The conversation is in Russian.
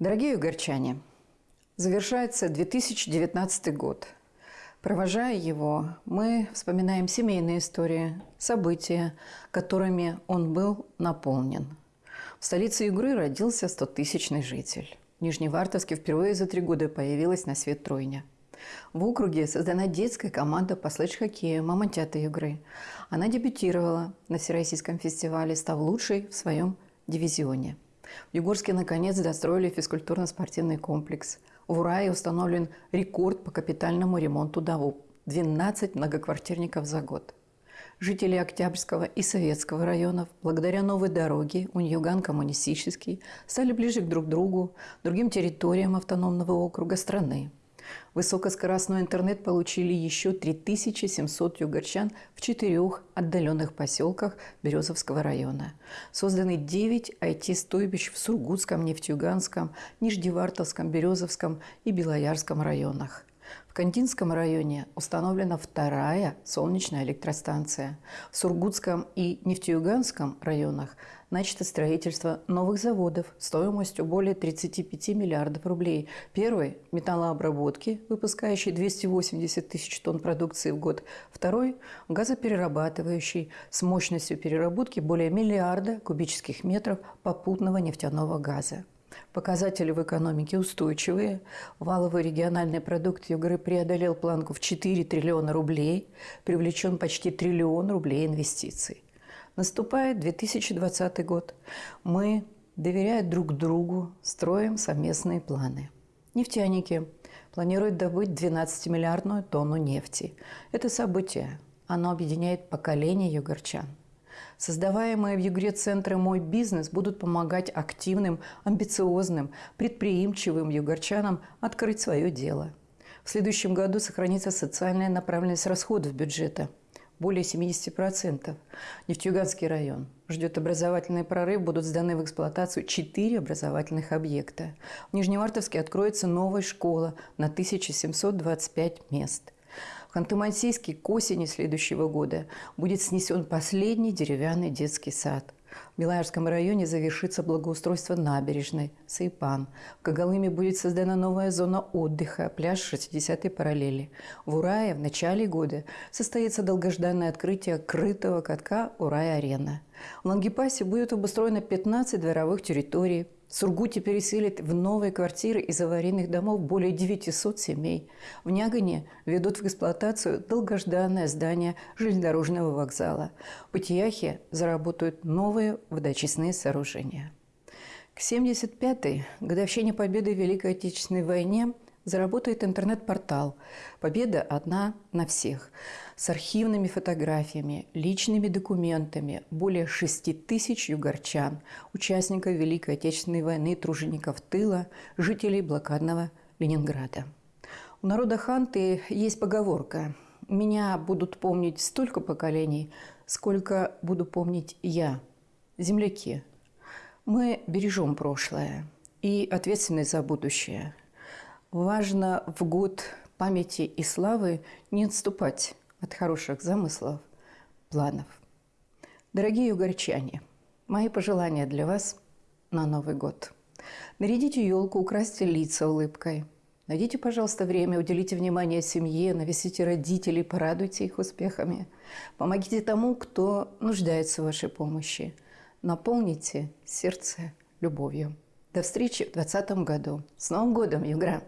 Дорогие угорчане, завершается 2019 год. Провожая его, мы вспоминаем семейные истории, события, которыми он был наполнен. В столице Югры родился 100-тысячный житель. В Нижневартовске впервые за три года появилась на свет тройня. В округе создана детская команда по слэдж-хоккею «Мамонтята Югры». Она дебютировала на Всероссийском фестивале, став лучшей в своем дивизионе – в Югорске наконец достроили физкультурно-спортивный комплекс. В Урае установлен рекорд по капитальному ремонту ДАВУ – 12 многоквартирников за год. Жители Октябрьского и Советского районов, благодаря новой дороге Уньюган-Коммунистический, стали ближе к друг другу, другим территориям автономного округа страны. Высокоскоростной интернет получили еще 3700 югорчан в четырех отдаленных поселках Березовского района. Созданы 9 IT-стойбищ в Сургутском, Нефтьюганском, Нижневартовском, Березовском и Белоярском районах. В Кандинском районе установлена вторая солнечная электростанция. В Сургутском и Нефтеюганском районах начато строительство новых заводов стоимостью более 35 миллиардов рублей. Первый – металлообработки, выпускающий 280 тысяч тонн продукции в год. Второй – газоперерабатывающий с мощностью переработки более миллиарда кубических метров попутного нефтяного газа. Показатели в экономике устойчивые. Валовый региональный продукт Югры преодолел планку в 4 триллиона рублей, привлечен почти триллион рублей инвестиций. Наступает 2020 год. Мы, доверяя друг другу, строим совместные планы. Нефтяники планируют добыть 12-миллиардную тонну нефти. Это событие. Оно объединяет поколение югорчан – Создаваемые в Югре центры «Мой бизнес» будут помогать активным, амбициозным, предприимчивым югорчанам открыть свое дело. В следующем году сохранится социальная направленность расходов бюджета – более 70%. Нефтьюганский район ждет образовательный прорыв, будут сданы в эксплуатацию 4 образовательных объекта. В Нижневартовске откроется новая школа на 1725 мест. Ханты-Мансийске к осени следующего года будет снесен последний деревянный детский сад. В Белоярском районе завершится благоустройство набережной Сайпан. В Когалыме будет создана новая зона отдыха, пляж 60-й параллели. В Урае в начале года состоится долгожданное открытие крытого катка «Урай-арена». В Лангепасе будет обустроено 15 дворовых территорий, Сургуте переселят в новые квартиры из аварийных домов более 900 семей. В Нягане ведут в эксплуатацию долгожданное здание железнодорожного вокзала. В Патияхе заработают новые водочистные сооружения. К 75-й годовщине победы в Великой Отечественной войне заработает интернет-портал «Победа одна на всех» с архивными фотографиями, личными документами более 6 тысяч югорчан, участников Великой Отечественной войны, тружеников тыла, жителей блокадного Ленинграда. У народа Ханты есть поговорка «Меня будут помнить столько поколений, сколько буду помнить я». Земляки, мы бережем прошлое и ответственность за будущее – Важно в год памяти и славы не отступать от хороших замыслов, планов. Дорогие угорчане, мои пожелания для вас на Новый год. Нарядите елку, украсьте лица улыбкой. Найдите, пожалуйста, время, уделите внимание семье, навесите родителей, порадуйте их успехами. Помогите тому, кто нуждается в вашей помощи. Наполните сердце любовью. До встречи в 2020 году. С Новым годом, Югра!